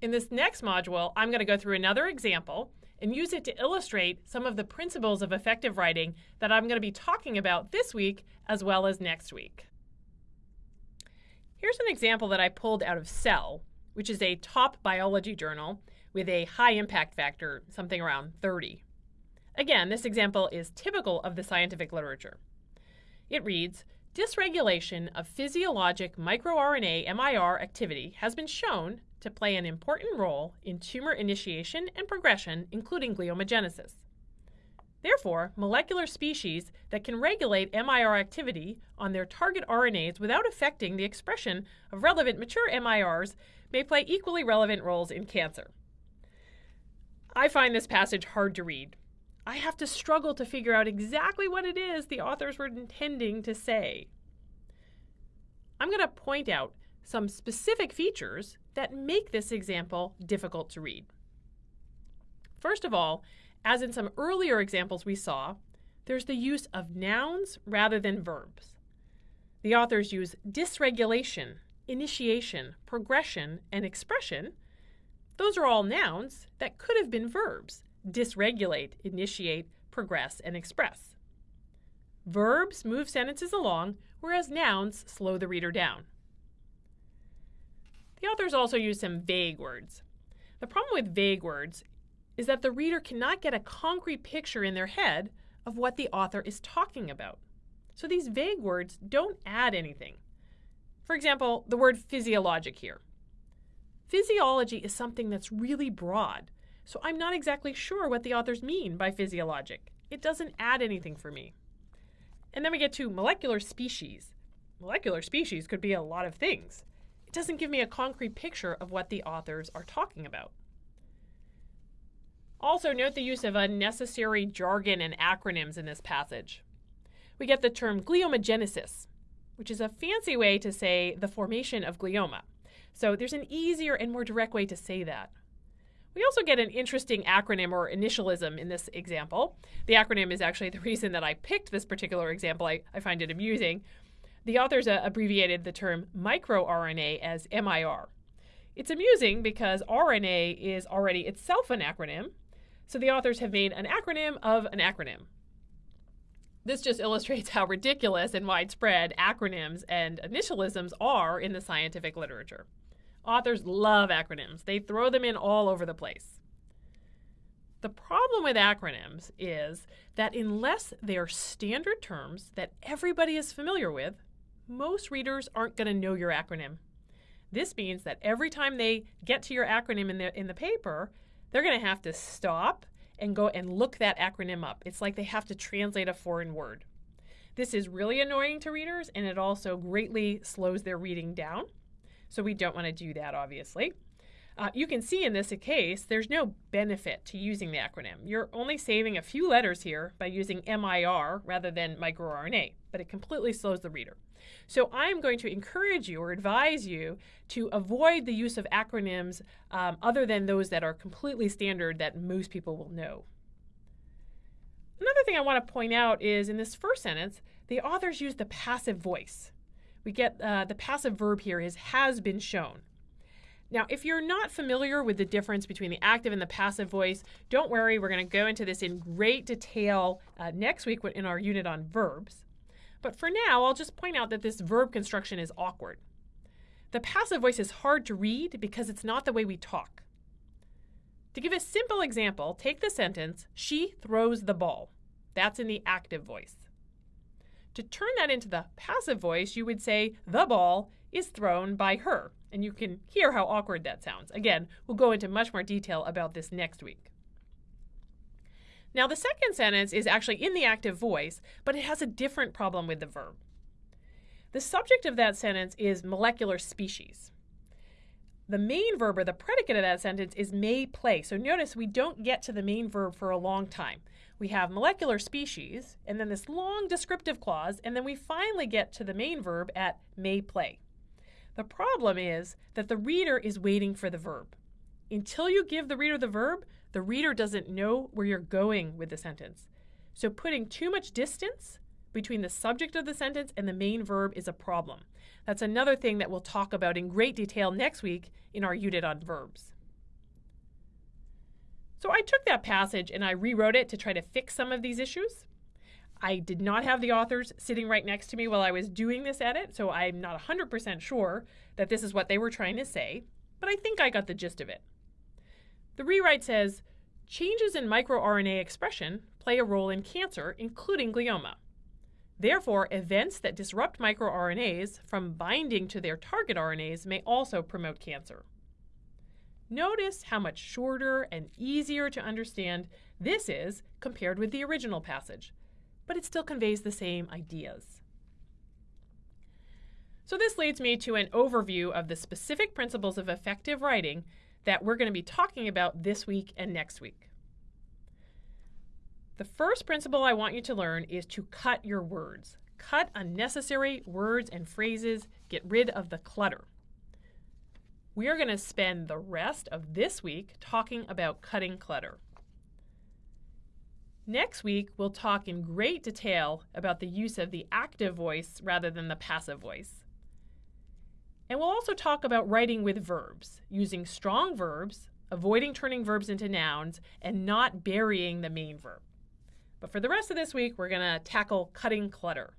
In this next module, I'm going to go through another example and use it to illustrate some of the principles of effective writing that I'm going to be talking about this week as well as next week. Here's an example that I pulled out of Cell, which is a top biology journal with a high impact factor, something around 30. Again, this example is typical of the scientific literature. It reads, Dysregulation of physiologic microRNA MIR activity has been shown to play an important role in tumor initiation and progression, including gliomagenesis. Therefore, molecular species that can regulate MIR activity on their target RNAs without affecting the expression of relevant mature MIRs may play equally relevant roles in cancer. I find this passage hard to read. I have to struggle to figure out exactly what it is the authors were intending to say. I'm going to point out some specific features that make this example difficult to read. First of all, as in some earlier examples we saw, there's the use of nouns rather than verbs. The authors use dysregulation, initiation, progression, and expression. Those are all nouns that could have been verbs dysregulate, initiate, progress, and express. Verbs move sentences along, whereas nouns slow the reader down. The authors also use some vague words. The problem with vague words is that the reader cannot get a concrete picture in their head of what the author is talking about. So these vague words don't add anything. For example, the word physiologic here. Physiology is something that's really broad, so I'm not exactly sure what the authors mean by physiologic. It doesn't add anything for me. And then we get to molecular species. Molecular species could be a lot of things it doesn't give me a concrete picture of what the authors are talking about. Also, note the use of unnecessary jargon and acronyms in this passage. We get the term gliomagenesis, which is a fancy way to say the formation of glioma. So there's an easier and more direct way to say that. We also get an interesting acronym or initialism in this example. The acronym is actually the reason that I picked this particular example. I, I find it amusing. The authors uh, abbreviated the term microRNA as MIR. It's amusing because RNA is already itself an acronym, so the authors have made an acronym of an acronym. This just illustrates how ridiculous and widespread acronyms and initialisms are in the scientific literature. Authors love acronyms, they throw them in all over the place. The problem with acronyms is that unless they are standard terms that everybody is familiar with, most readers aren't going to know your acronym. This means that every time they get to your acronym in the, in the paper, they're going to have to stop and go and look that acronym up. It's like they have to translate a foreign word. This is really annoying to readers and it also greatly slows their reading down. So we don't want to do that, obviously. Uh, you can see in this case, there's no benefit to using the acronym. You're only saving a few letters here by using MIR rather than microRNA, but it completely slows the reader. So I'm going to encourage you or advise you to avoid the use of acronyms um, other than those that are completely standard that most people will know. Another thing I want to point out is in this first sentence, the authors use the passive voice. We get uh, the passive verb here is has been shown. Now, if you're not familiar with the difference between the active and the passive voice, don't worry, we're going to go into this in great detail uh, next week in our unit on verbs. But for now, I'll just point out that this verb construction is awkward. The passive voice is hard to read because it's not the way we talk. To give a simple example, take the sentence, she throws the ball. That's in the active voice. To turn that into the passive voice, you would say, the ball is thrown by her. And you can hear how awkward that sounds. Again, we'll go into much more detail about this next week. Now, the second sentence is actually in the active voice, but it has a different problem with the verb. The subject of that sentence is molecular species. The main verb or the predicate of that sentence is may play. So notice we don't get to the main verb for a long time. We have molecular species, and then this long descriptive clause, and then we finally get to the main verb at may play. The problem is that the reader is waiting for the verb. Until you give the reader the verb, the reader doesn't know where you're going with the sentence. So putting too much distance between the subject of the sentence and the main verb is a problem. That's another thing that we'll talk about in great detail next week in our unit on verbs. So I took that passage and I rewrote it to try to fix some of these issues. I did not have the authors sitting right next to me while I was doing this edit, so I'm not 100% sure that this is what they were trying to say, but I think I got the gist of it. The rewrite says changes in microRNA expression play a role in cancer, including glioma. Therefore, events that disrupt microRNAs from binding to their target RNAs may also promote cancer. Notice how much shorter and easier to understand this is compared with the original passage, but it still conveys the same ideas. So this leads me to an overview of the specific principles of effective writing that we're going to be talking about this week and next week. The first principle I want you to learn is to cut your words. Cut unnecessary words and phrases, get rid of the clutter. We are going to spend the rest of this week talking about cutting clutter. Next week, we'll talk in great detail about the use of the active voice rather than the passive voice. And we'll also talk about writing with verbs, using strong verbs, avoiding turning verbs into nouns, and not burying the main verb. But for the rest of this week, we're going to tackle cutting clutter.